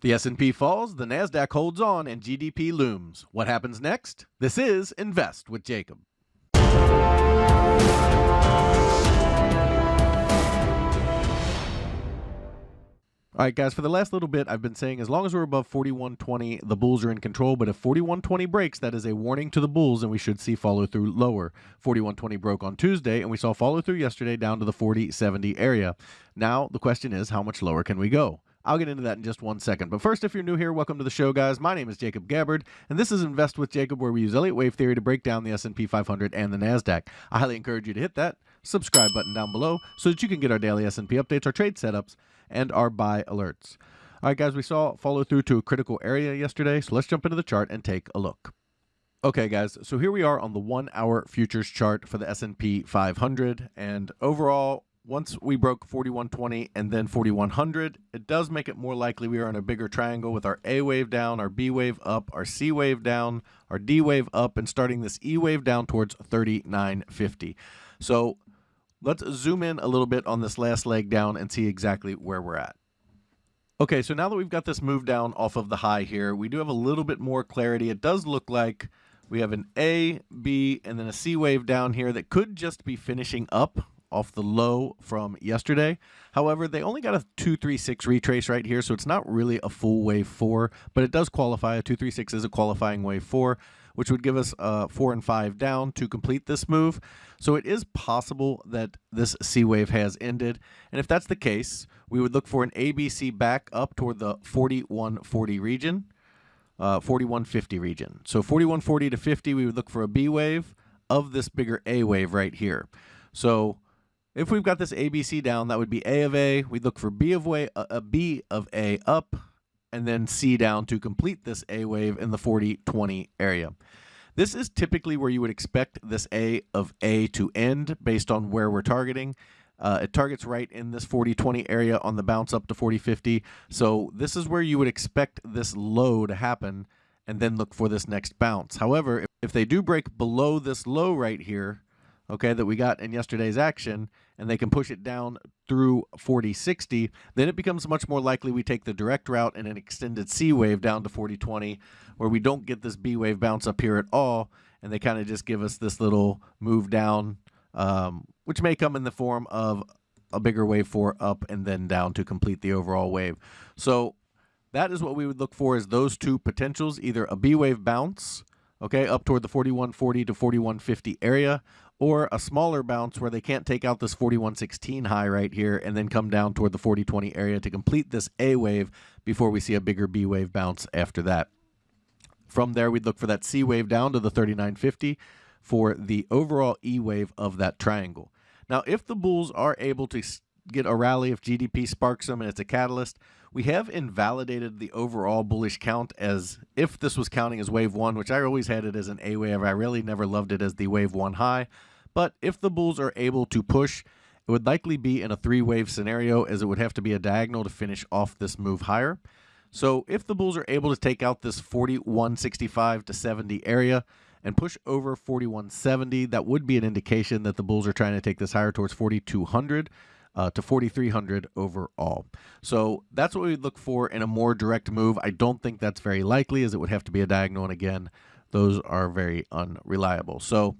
The S&P falls, the Nasdaq holds on and GDP looms. What happens next? This is Invest with Jacob. All right, guys, for the last little bit, I've been saying as long as we're above 4120, the bulls are in control. But if 4120 breaks, that is a warning to the bulls, and we should see follow through lower. 4120 broke on Tuesday, and we saw follow through yesterday down to the 4070 area. Now, the question is, how much lower can we go? I'll get into that in just one second. But first, if you're new here, welcome to the show, guys. My name is Jacob Gabbard, and this is Invest with Jacob, where we use Elliott Wave theory to break down the S&P 500 and the Nasdaq. I highly encourage you to hit that subscribe button down below so that you can get our daily S&P updates, our trade setups, and our buy alerts. All right, guys, we saw follow through to a critical area yesterday, so let's jump into the chart and take a look. Okay, guys, so here we are on the one-hour futures chart for the S&P 500, and overall, once we broke 4120 and then 4100, it does make it more likely we are in a bigger triangle with our A wave down, our B wave up, our C wave down, our D wave up, and starting this E wave down towards 3950. So let's zoom in a little bit on this last leg down and see exactly where we're at. Okay, so now that we've got this move down off of the high here, we do have a little bit more clarity. It does look like we have an A, B, and then a C wave down here that could just be finishing up off the low from yesterday. However, they only got a 236 retrace right here, so it's not really a full wave 4, but it does qualify. A 236 is a qualifying wave 4 which would give us uh, four and five down to complete this move. So it is possible that this C wave has ended. And if that's the case, we would look for an ABC back up toward the 4140 region, uh, 4150 region. So 4140 to 50, we would look for a B wave of this bigger A wave right here. So if we've got this ABC down, that would be A of A. We'd look for B of, way, uh, a B of A up, and then C down to complete this A wave in the 40-20 area. This is typically where you would expect this A of A to end based on where we're targeting. Uh, it targets right in this 40-20 area on the bounce up to 40-50. So this is where you would expect this low to happen and then look for this next bounce. However, if they do break below this low right here, okay, that we got in yesterday's action, and they can push it down through 4060, then it becomes much more likely we take the direct route and an extended C wave down to 4020, where we don't get this B wave bounce up here at all, and they kind of just give us this little move down, um, which may come in the form of a bigger wave for up and then down to complete the overall wave. So that is what we would look for is those two potentials, either a B wave bounce, okay, up toward the 4140 to 4150 area, or a smaller bounce where they can't take out this 4116 high right here and then come down toward the 4020 area to complete this A wave before we see a bigger B wave bounce after that. From there, we'd look for that C wave down to the 3950 for the overall E wave of that triangle. Now, if the bulls are able to get a rally, if GDP sparks them and it's a catalyst, we have invalidated the overall bullish count as if this was counting as wave one, which I always had it as an A wave. I really never loved it as the wave one high. But if the bulls are able to push, it would likely be in a three wave scenario as it would have to be a diagonal to finish off this move higher. So if the bulls are able to take out this 4165 to 70 area and push over 4170, that would be an indication that the bulls are trying to take this higher towards 4200 uh, to 4,300 overall. So that's what we'd look for in a more direct move. I don't think that's very likely as it would have to be a diagonal. And again, those are very unreliable. So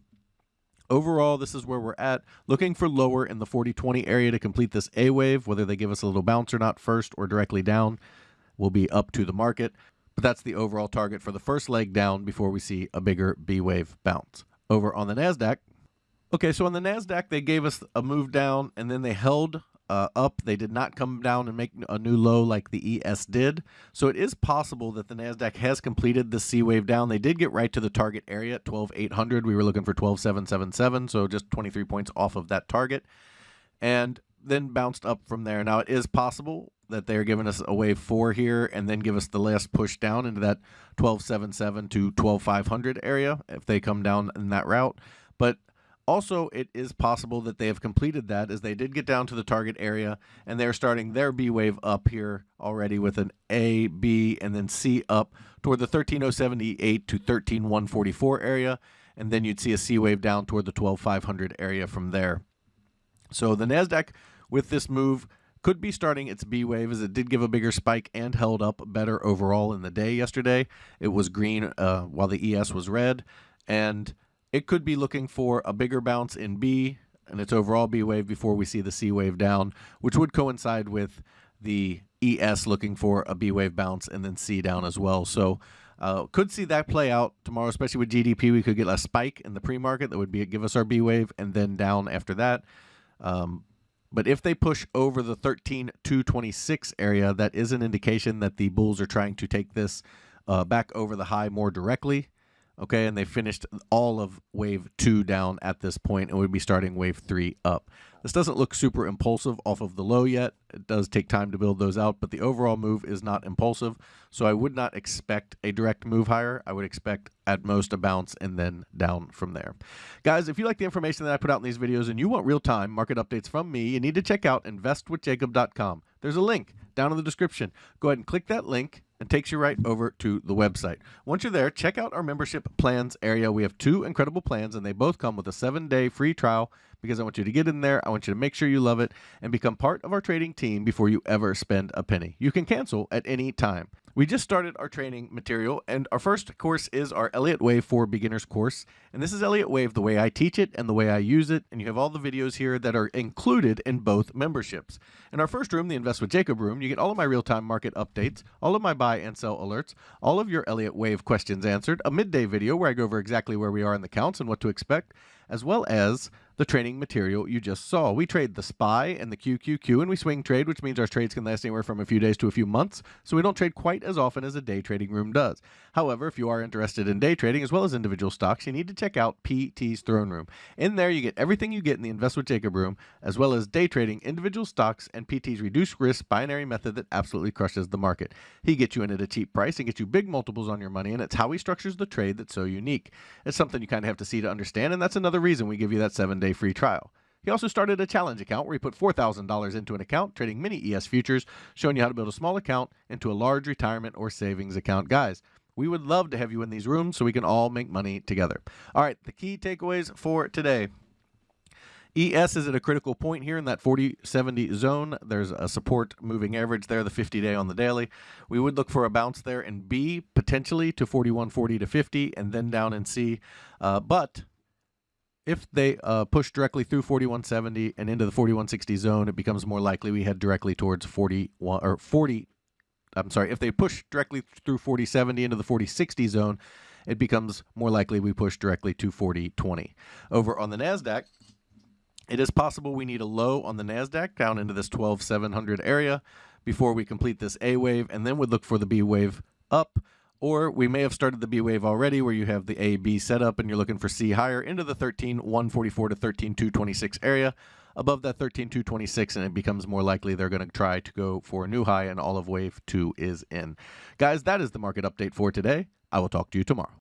overall, this is where we're at. Looking for lower in the 40-20 area to complete this A wave, whether they give us a little bounce or not first or directly down will be up to the market. But that's the overall target for the first leg down before we see a bigger B wave bounce. Over on the NASDAQ, Okay, so on the Nasdaq, they gave us a move down, and then they held uh, up. They did not come down and make a new low like the ES did. So it is possible that the Nasdaq has completed the C wave down. They did get right to the target area at 12,800. We were looking for 12,777, so just 23 points off of that target, and then bounced up from there. Now it is possible that they're giving us a wave four here and then give us the last push down into that 1277 to 12500 area if they come down in that route. But also, it is possible that they have completed that as they did get down to the target area and they're starting their B wave up here already with an A, B, and then C up toward the 13078 to 13144 area. And then you'd see a C wave down toward the 12500 area from there. So the NASDAQ with this move could be starting its B wave as it did give a bigger spike and held up better overall in the day yesterday. It was green uh, while the ES was red, and it could be looking for a bigger bounce in B and its overall B wave before we see the C wave down, which would coincide with the ES looking for a B wave bounce and then C down as well. So uh, could see that play out tomorrow, especially with GDP. We could get a spike in the pre-market that would be give us our B wave and then down after that. Um, but if they push over the 13,226 area, that is an indication that the bulls are trying to take this uh, back over the high more directly. Okay, and they finished all of wave two down at this point and we'd be starting wave three up. This doesn't look super impulsive off of the low yet. It does take time to build those out, but the overall move is not impulsive. So I would not expect a direct move higher. I would expect at most a bounce and then down from there. Guys, if you like the information that I put out in these videos and you want real time market updates from me, you need to check out investwithjacob.com. There's a link down in the description. Go ahead and click that link and takes you right over to the website. Once you're there, check out our membership plans area. We have two incredible plans, and they both come with a seven day free trial because I want you to get in there. I want you to make sure you love it and become part of our trading team before you ever spend a penny. You can cancel at any time. We just started our training material, and our first course is our Elliott Wave for Beginners course. And this is Elliott Wave the way I teach it and the way I use it. And you have all the videos here that are included in both memberships. In our first room, the Invest with Jacob room, you get all of my real time market updates, all of my buy and sell alerts, all of your Elliott Wave questions answered, a midday video where I go over exactly where we are in the counts and what to expect, as well as the training material you just saw. We trade the SPY and the QQQ, and we swing trade, which means our trades can last anywhere from a few days to a few months, so we don't trade quite as often as a day trading room does. However, if you are interested in day trading as well as individual stocks, you need to check out PT's Throne Room. In there, you get everything you get in the Invest with Jacob room, as well as day trading individual stocks and PT's reduced risk binary method that absolutely crushes the market. He gets you in at a cheap price and gets you big multiples on your money, and it's how he structures the trade that's so unique. It's something you kind of have to see to understand, and that's another reason we give you that seven day day free trial. He also started a challenge account where he put $4,000 into an account trading mini ES futures, showing you how to build a small account into a large retirement or savings account. Guys, we would love to have you in these rooms so we can all make money together. All right, the key takeaways for today. ES is at a critical point here in that 40-70 zone. There's a support moving average there, the 50-day on the daily. We would look for a bounce there in B, potentially to 41.40 to 50, and then down in C. Uh, but if they uh, push directly through 4170 and into the 4160 zone, it becomes more likely we head directly towards 41 or 40. I'm sorry, if they push directly through 4070 into the 4060 zone, it becomes more likely we push directly to 4020. Over on the NASDAQ, it is possible we need a low on the NASDAQ down into this 12700 area before we complete this A wave, and then would look for the B wave up or we may have started the B wave already where you have the A, B set up and you're looking for C higher into the 13, 144 to 13, 226 area. Above that 13, 226, and it becomes more likely they're going to try to go for a new high, and all of wave two is in. Guys, that is the market update for today. I will talk to you tomorrow.